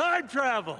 Time travel!